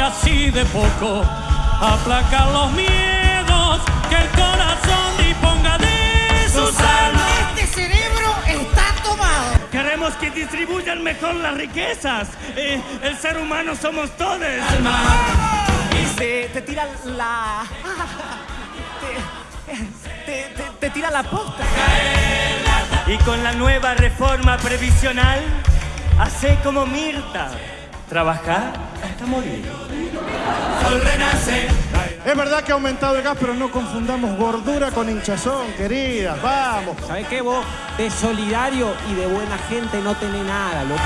así de poco aplacar los miedos que el corazón disponga de sus almas. Este cerebro está tomado. Queremos que distribuyan mejor las riquezas. Eh, el ser humano somos todos. Te, te tira la... Te- te tira la posta. Y con la nueva reforma previsional, hace como Mirta. Trabajar hasta morir. Sol renace. Es verdad que ha aumentado el gas, pero no confundamos gordura con hinchazón, queridas. Vamos. ¿Sabes qué vos? De solidario y de buena gente no tenés nada, loco.